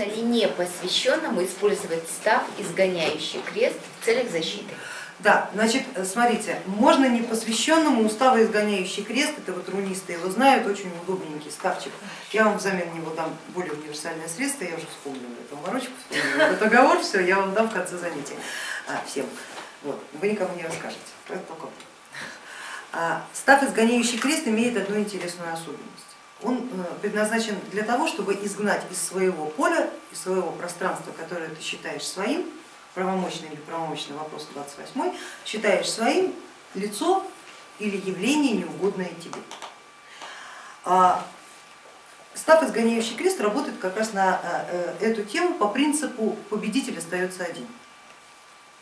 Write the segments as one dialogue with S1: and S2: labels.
S1: можно ли не посвященному использовать став изгоняющий крест в целях защиты?
S2: Да, значит, смотрите, можно не посвященному устава изгоняющий крест, это вот рунисты его знают, очень удобненький ставчик. Я вам взамен него дам более универсальное средство, я уже вспомнила эту морочку, вспомнила этот договор, все, я вам дам в конце занятия а, всем. Вот, вы никому не расскажете, только а, Став изгоняющий крест имеет одну интересную особенность. Он э, предназначен для того, чтобы изгнать из своего поля, из своего пространства, которое ты считаешь своим, правомочный или правомочный вопрос 28, считаешь своим лицо или явление, неугодное тебе. А став изгоняющий крест работает как раз на э, э, эту тему по принципу победитель остается один.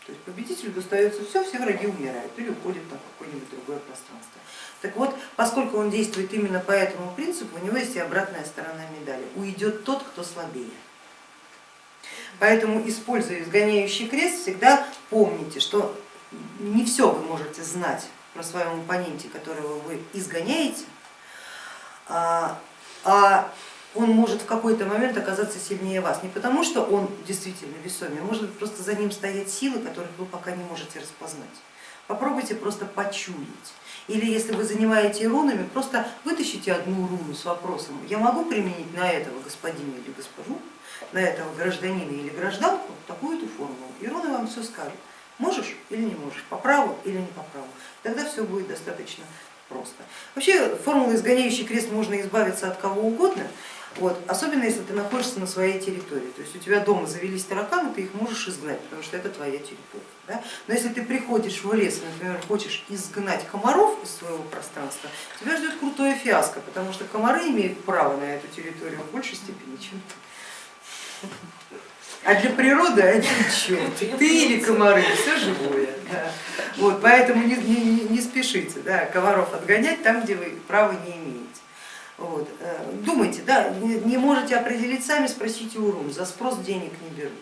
S2: То есть победителю достается все, все враги умирают или уходят на какое-нибудь другое пространство. Так вот, поскольку он действует именно по этому принципу, у него есть и обратная сторона медали. Уйдет тот, кто слабее. Поэтому, используя изгоняющий крест, всегда помните, что не все вы можете знать про своем оппоненте, которого вы изгоняете, а, а он может в какой-то момент оказаться сильнее вас. Не потому, что он действительно весомее, может просто за ним стоят силы, которых вы пока не можете распознать. Попробуйте просто почуять. Или если вы занимаете рунами, просто вытащите одну руну с вопросом, я могу применить на этого господина или госпожу, на этого гражданина или гражданку такую-то формулу, и руны вам все скажут, можешь или не можешь, по праву или не по праву, тогда все будет достаточно просто. Вообще формулы изгоняющий крест можно избавиться от кого угодно, вот, особенно если ты находишься на своей территории, то есть у тебя дома завелись тараканы, ты их можешь изгнать, потому что это твоя территория. Да? Но если ты приходишь в лес, например, хочешь изгнать комаров из своего пространства, тебя ждет крутое фиаско, потому что комары имеют право на эту территорию в большей степени, чем ты. А для природы они ничего, ты или комары, все живое. Да. Вот, поэтому не, не, не спешите да, комаров отгонять там, где вы права не имеете. Вот. Э, думайте, да, не можете определить сами, спросите у РУМ, за спрос денег не берут.